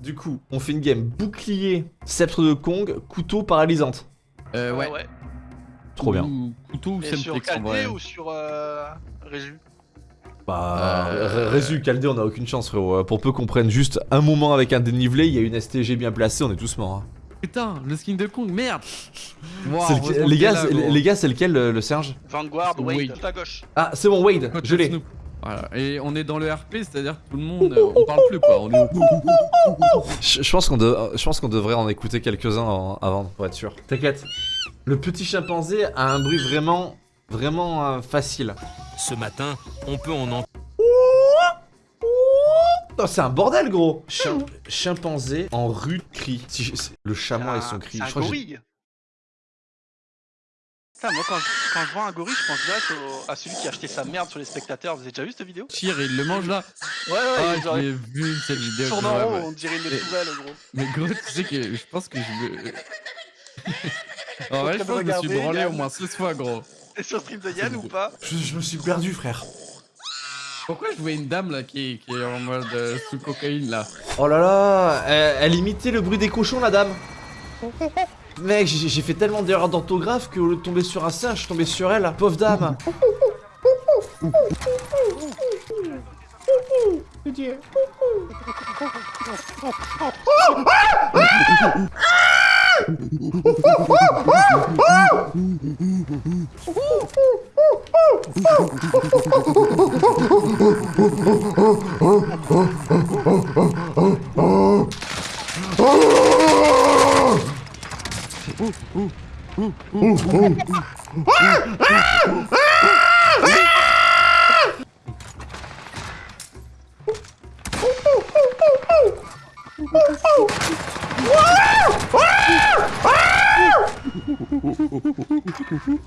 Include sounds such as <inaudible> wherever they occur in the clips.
Du coup, on fait une game bouclier, sceptre de Kong, couteau paralysante. Euh, ouais. ouais. Trop bien. Ou Couteau ou Et sur. Caldé ou sur euh, Résu? Bah, Euh, Résu, Caldé, on a aucune chance, frérot. Pour peu qu'on prenne juste un moment avec un dénivelé, il y a une STG bien placée, on est tous morts. hein. Putain, le skin de Kong, merde Wow, les gars, là, les gars, c'est lequel le, le Serge Vanguard, Wade, Wade. tout à gauche. Ah, c'est bon, Wade, je l'ai. Voilà. Et on est dans le RP, c'est-à-dire que tout le monde, euh, on parle plus quoi. On est au Je, je pense qu'on de- je pense qu'on devrait en écouter quelques-uns avant, pour être sûr. T'inquiète. Le petit chimpanzé a un bruit vraiment, vraiment euh, facile. Ce matin, on peut en entendre. Oh, c'est un bordel, gros Chim- Chimpanzé en rude cri. Si je- c'est- le chamois et C'est un- son cri. C'est Je un crois que j'ai- gorille. Putain, moi quand je, quand je vois un gorille, je pense direct au- à celui qui a acheté sa merde sur les spectateurs. Vous avez déjà vu cette vidéo? Chir, il le mange là. Ouais, ouais, Ah, genre, je vu cette vidéo. tourne en haut, ouais. on dirait une Et- tourelle, gros. Mais gros, tu sais que je pense que je veux. en vrai, je de pense que je me suis branlé au moins 16 fois, gros. Et sur stream de Yann ou pas? Je, je me suis perdu, frère. Pourquoi je vois une dame là qui, qui est en mode euh, sous cocaïne là Oh là là, elle, elle imitait le bruit des cochons, la dame. <laughs> Mec, j'ai fait tellement d'erreurs d'orthographe que au lieu de tomber sur un singe, je suis tombé sur elle, pauvre dame. <laughs>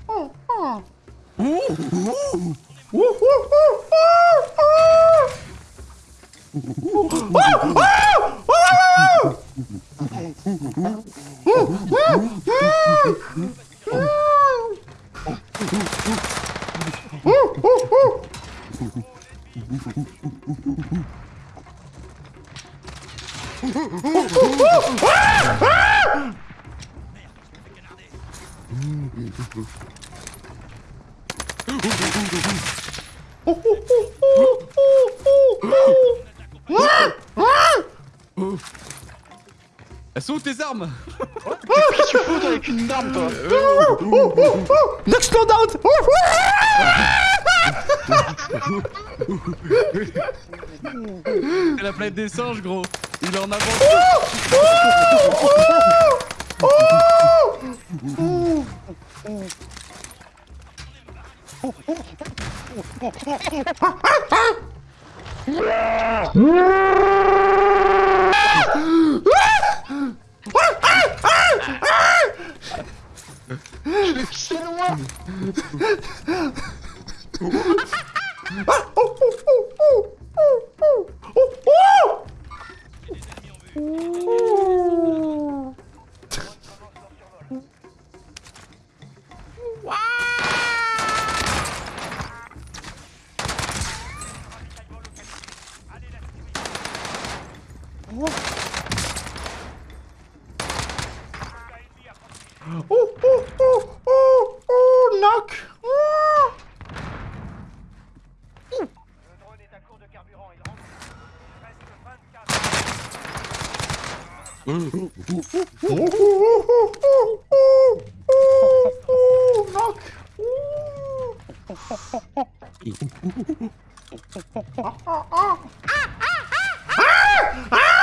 Oh, oh. Ah! Ah! Elles sont où tes armes Qu'est-ce que tu fous avec une arme, toi Nox slow down C'est la planète des singes, gros. Il est en avance. C'est loin Oh Ser humano! É- oh oh oh oh knock oh. Oh oh oh oh oh oh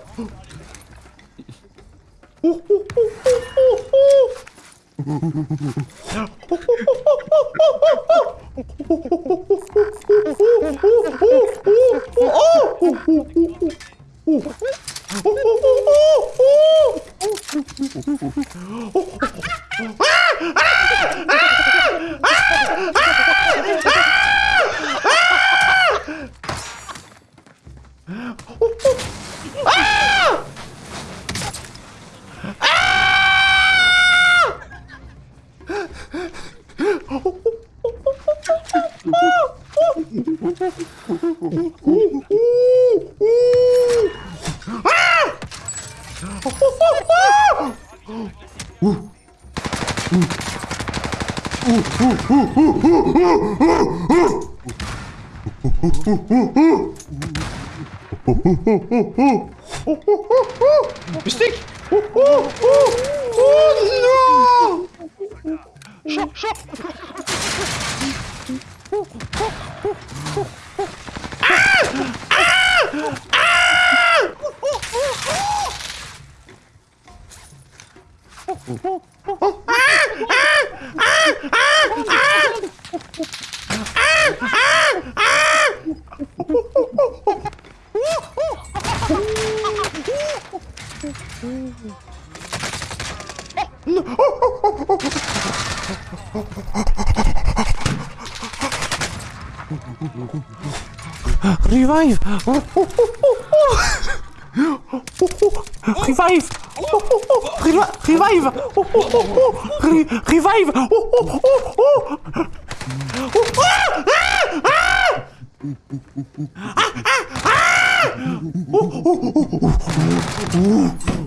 Ah! Ah! Ah! Ah! Ah! Besteck! Oh, oh, oh, oh, oh, no! Oh, oh, oh. Ah, ah, Revive! <laughs> Revive! Revive! Revive! Oh, oh, oh, oh. Revive! Oh, oh, oh, oh! oh! Oh, oh, oh, oh, oh,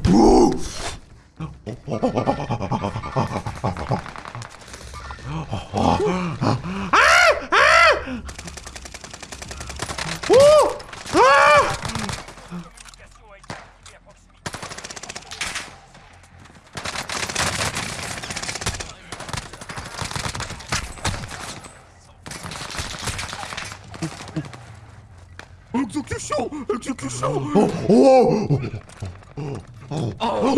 oh. Oh, oh, oh, oh, oh. Exécution Exécution. Oh Oh Oh. Oh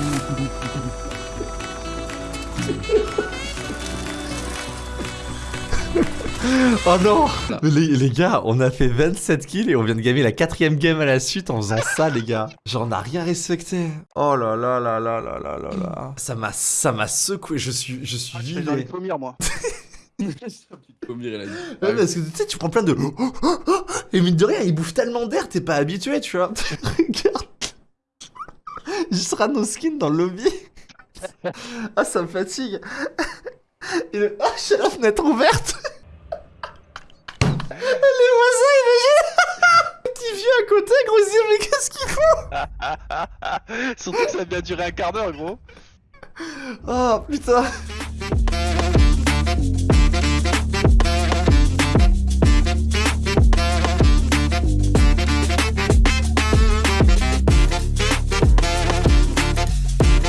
<laughs> non Mais les, les gars, on a fait 27 kills et on vient de gagner la quatrième game à la suite en faisant ça, les gars. Genre, on a rien respecté. Oh là là là là là là là là. Ça m'a, ça m'a secoué. Je suis, je suis Ah, Je pommiers, moi. <laughs> Combien il a dit Ouais, parce que tu sais, tu prends plein de. Et mine de rien, il bouffe tellement d'air, t'es pas habitué, tu vois. <laughs> Regarde. Juste nos skins dans le lobby. <laughs> Ah, ça me fatigue. Et le... Ah, j'ai la fenêtre ouverte. Les voisins, imagine. <laughs> Petit vieux à côté, gros, ils mais qu'est-ce qu'ils font? <laughs> Surtout que ça a bien duré un quart d'heure, gros. Oh, putain.